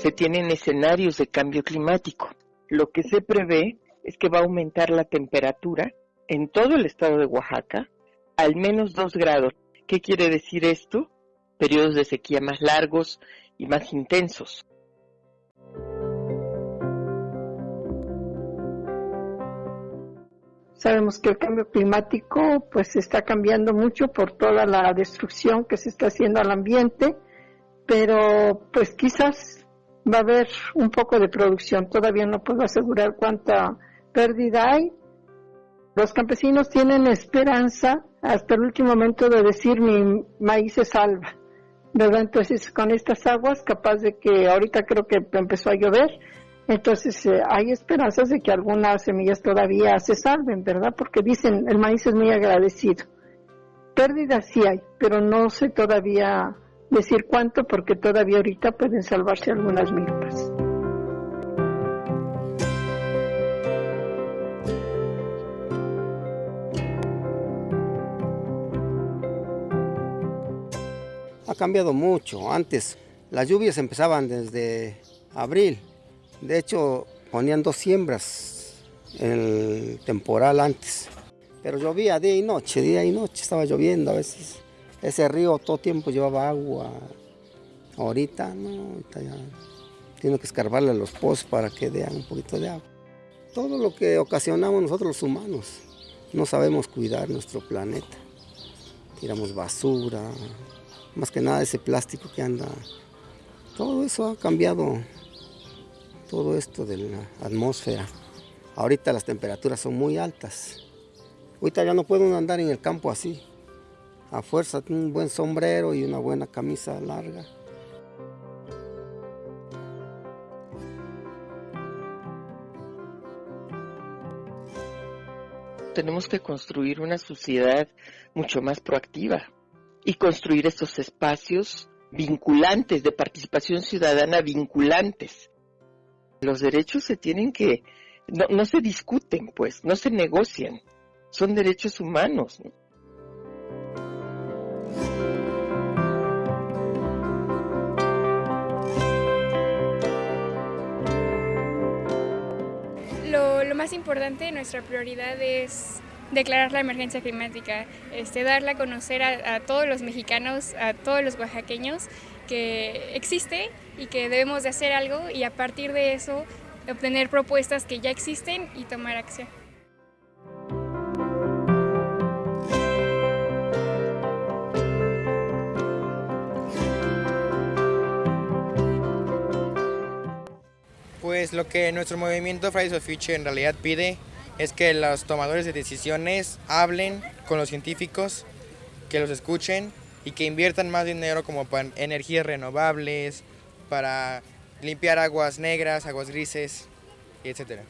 se tienen escenarios de cambio climático. Lo que se prevé es que va a aumentar la temperatura en todo el estado de Oaxaca al menos 2 grados. ¿Qué quiere decir esto? Periodos de sequía más largos y más intensos. Sabemos que el cambio climático pues está cambiando mucho por toda la destrucción que se está haciendo al ambiente, pero pues quizás va a haber un poco de producción. Todavía no puedo asegurar cuánta pérdida hay. Los campesinos tienen esperanza hasta el último momento de decir mi maíz se salva. ¿Verdad? Entonces con estas aguas, capaz de que ahorita creo que empezó a llover, entonces eh, hay esperanzas de que algunas semillas todavía se salven, ¿verdad? Porque dicen el maíz es muy agradecido. Pérdidas sí hay, pero no sé todavía decir cuánto porque todavía ahorita pueden salvarse algunas milpas. Ha cambiado mucho. Antes las lluvias empezaban desde abril de hecho, ponían dos siembras en el temporal antes. Pero llovía día y noche, día y noche estaba lloviendo a veces. Ese río todo tiempo llevaba agua. Ahorita no, ahorita ya tiene que escarbarle los pozos para que den un poquito de agua. Todo lo que ocasionamos nosotros los humanos, no sabemos cuidar nuestro planeta. Tiramos basura, más que nada ese plástico que anda. Todo eso ha cambiado todo esto de la atmósfera. Ahorita las temperaturas son muy altas. Ahorita ya no puedo andar en el campo así. A fuerza, un buen sombrero y una buena camisa larga. Tenemos que construir una sociedad mucho más proactiva y construir estos espacios vinculantes, de participación ciudadana vinculantes, los derechos se tienen que, no, se discuten, pues, no se negocian, son derechos humanos. Lo, más importante, nuestra prioridad es declarar la emergencia climática, este, darla a conocer a, todos los mexicanos, a todos los oaxaqueños, que existe y que debemos de hacer algo y a partir de eso obtener propuestas que ya existen y tomar acción. Pues lo que nuestro movimiento Fridays for Future en realidad pide es que los tomadores de decisiones hablen con los científicos, que los escuchen y que inviertan más dinero como para energías renovables, para limpiar aguas negras, aguas grises, etc.